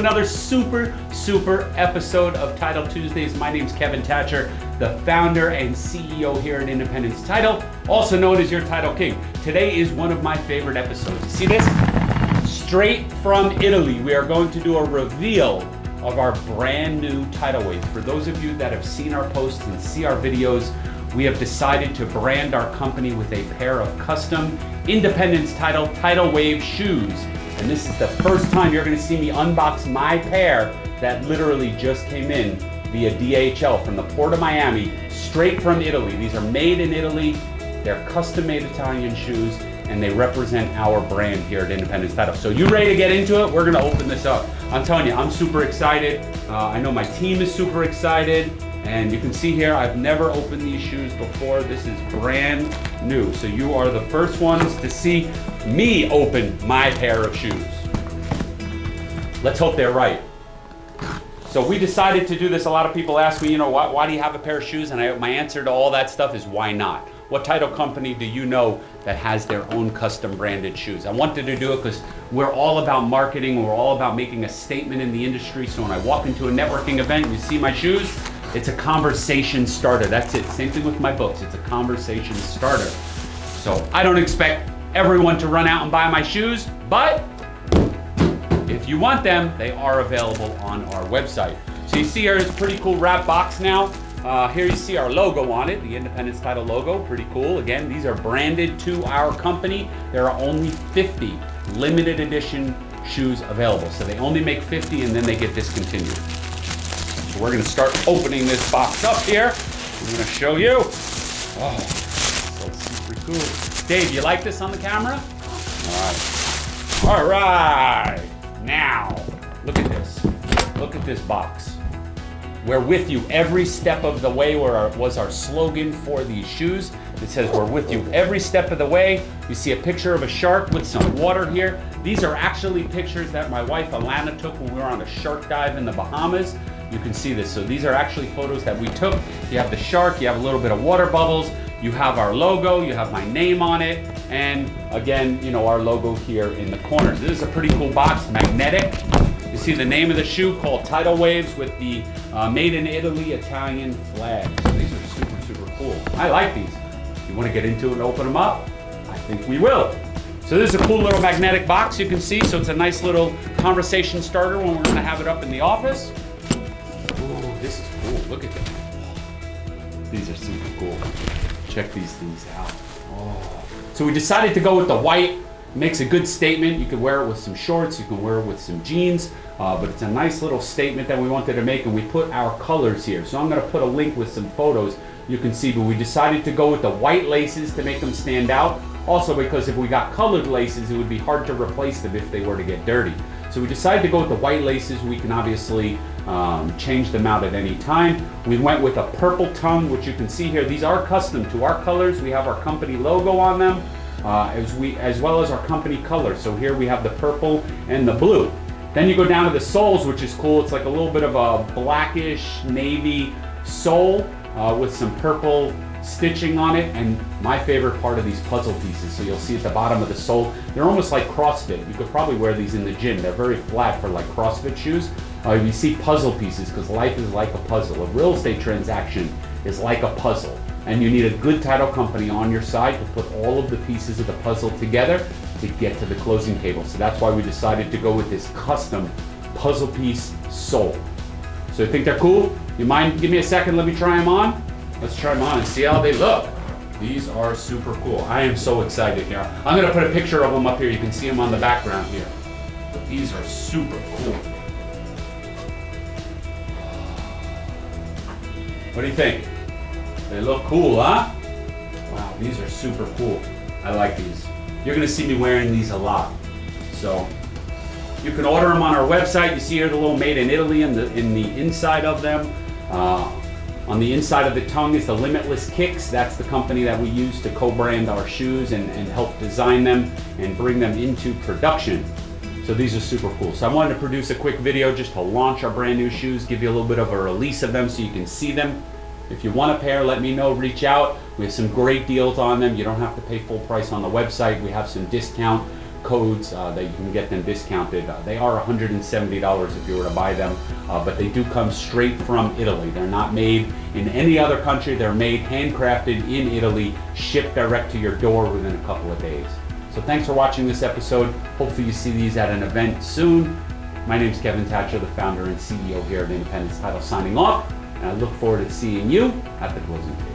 another super, super episode of Title Tuesdays. My name is Kevin Thatcher, the founder and CEO here at Independence Title, also known as your Title King. Today is one of my favorite episodes. See this? Straight from Italy, we are going to do a reveal of our brand new Tidal Wave. For those of you that have seen our posts and see our videos, we have decided to brand our company with a pair of custom Independence Title Tidal Wave shoes. And this is the first time you're gonna see me unbox my pair that literally just came in via DHL from the port of Miami, straight from Italy. These are made in Italy. They're custom made Italian shoes and they represent our brand here at Independence Title. So you ready to get into it? We're gonna open this up. I'm telling you, I'm super excited. Uh, I know my team is super excited. And you can see here, I've never opened these shoes before. This is brand new. So you are the first ones to see me open my pair of shoes. Let's hope they're right. So we decided to do this. A lot of people ask me, you know, why, why do you have a pair of shoes? And I, my answer to all that stuff is why not? What title company do you know that has their own custom branded shoes? I wanted to do it because we're all about marketing. We're all about making a statement in the industry. So when I walk into a networking event, you see my shoes, it's a conversation starter. That's it. Same thing with my books. It's a conversation starter. So I don't expect everyone to run out and buy my shoes, but if you want them, they are available on our website. So you see here is a pretty cool wrap box now. Uh, here you see our logo on it, the Independence Title logo, pretty cool. Again, these are branded to our company. There are only 50 limited edition shoes available. So they only make 50 and then they get discontinued. We're gonna start opening this box up here. I'm gonna show you. Oh, so super cool. Dave, you like this on the camera? All right. All right. Now, look at this. Look at this box. We're with you every step of the way our, was our slogan for these shoes. It says we're with you every step of the way. You see a picture of a shark with some water here. These are actually pictures that my wife Alana took when we were on a shark dive in the Bahamas you can see this. So these are actually photos that we took. You have the shark, you have a little bit of water bubbles, you have our logo, you have my name on it, and again, you know, our logo here in the corners. This is a pretty cool box, magnetic. You see the name of the shoe called Tidal Waves with the uh, made in Italy Italian flag. So these are super, super cool. I like these. You wanna get into it and open them up? I think we will. So this is a cool little magnetic box you can see. So it's a nice little conversation starter when we're gonna have it up in the office. Cool. Look at them. These are super cool. Check these things out. Oh. So we decided to go with the white. Makes a good statement. You can wear it with some shorts. You can wear it with some jeans. Uh, but it's a nice little statement that we wanted to make and we put our colors here. So I'm going to put a link with some photos you can see. But we decided to go with the white laces to make them stand out. Also because if we got colored laces, it would be hard to replace them if they were to get dirty. So we decided to go with the white laces. We can obviously um, change them out at any time. We went with a purple tongue, which you can see here. These are custom to our colors. We have our company logo on them, uh, as, we, as well as our company color. So here we have the purple and the blue. Then you go down to the soles, which is cool. It's like a little bit of a blackish navy sole uh, with some purple stitching on it and my favorite part of these puzzle pieces so you'll see at the bottom of the sole they're almost like crossfit. You could probably wear these in the gym. They're very flat for like crossfit shoes. Uh, you see puzzle pieces because life is like a puzzle. A real estate transaction is like a puzzle and you need a good title company on your side to put all of the pieces of the puzzle together to get to the closing table. So that's why we decided to go with this custom puzzle piece sole. So you think they're cool? You mind? Give me a second. Let me try them on Let's try them on and see how they look. These are super cool. I am so excited here. I'm gonna put a picture of them up here. You can see them on the background here. But these are super cool. What do you think? They look cool, huh? Wow, these are super cool. I like these. You're gonna see me wearing these a lot. So you can order them on our website. You see here the little made in Italy in the in the inside of them. Uh, on the inside of the tongue is the Limitless Kicks. That's the company that we use to co-brand our shoes and, and help design them and bring them into production. So these are super cool. So I wanted to produce a quick video just to launch our brand new shoes, give you a little bit of a release of them so you can see them. If you want a pair, let me know, reach out. We have some great deals on them. You don't have to pay full price on the website. We have some discount codes uh, that you can get them discounted. Uh, they are $170 if you were to buy them, uh, but they do come straight from Italy. They're not made in any other country. They're made handcrafted in Italy, shipped direct to your door within a couple of days. So thanks for watching this episode. Hopefully you see these at an event soon. My name is Kevin Thatcher, the founder and CEO here at Independence Title, signing off, and I look forward to seeing you at the closing.